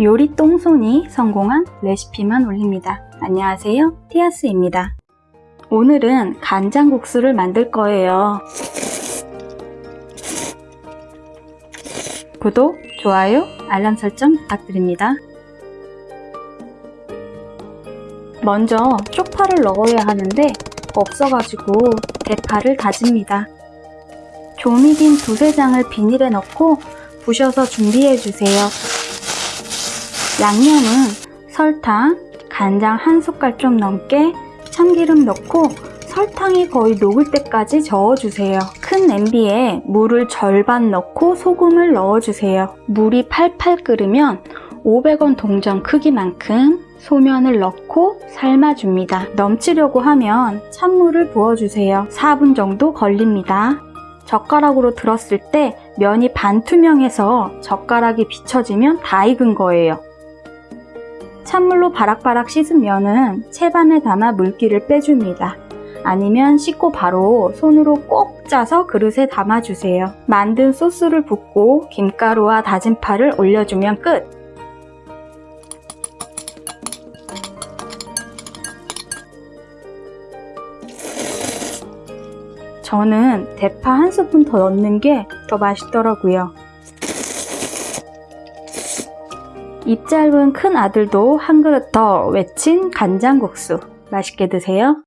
요리 똥손이 성공한 레시피만 올립니다. 안녕하세요. 티아스입니다. 오늘은 간장국수를 만들 거예요. 구독, 좋아요, 알람 설정 부탁드립니다. 먼저 쪽파를 넣어야 하는데 없어가지고 대파를 다집니다. 조미김 두세 장을 비닐에 넣고 부셔서 준비해주세요. 양념은 설탕, 간장 한 숟갈 좀 넘게 참기름 넣고 설탕이 거의 녹을 때까지 저어주세요. 큰 냄비에 물을 절반 넣고 소금을 넣어주세요. 물이 팔팔 끓으면 500원 동전 크기만큼 소면을 넣고 삶아줍니다. 넘치려고 하면 찬물을 부어주세요. 4분 정도 걸립니다. 젓가락으로 들었을 때 면이 반투명해서 젓가락이 비춰지면 다 익은 거예요. 찬물로 바락바락 씻은 면은 채반에 담아 물기를 빼줍니다. 아니면 씻고 바로 손으로 꼭 짜서 그릇에 담아주세요. 만든 소스를 붓고 김가루와 다진 파를 올려주면 끝! 저는 대파 한 스푼 더 넣는 게 더 맛있더라고요. 입 짧은 큰 아들도 한 그릇 더 외친 간장국수 맛있게 드세요.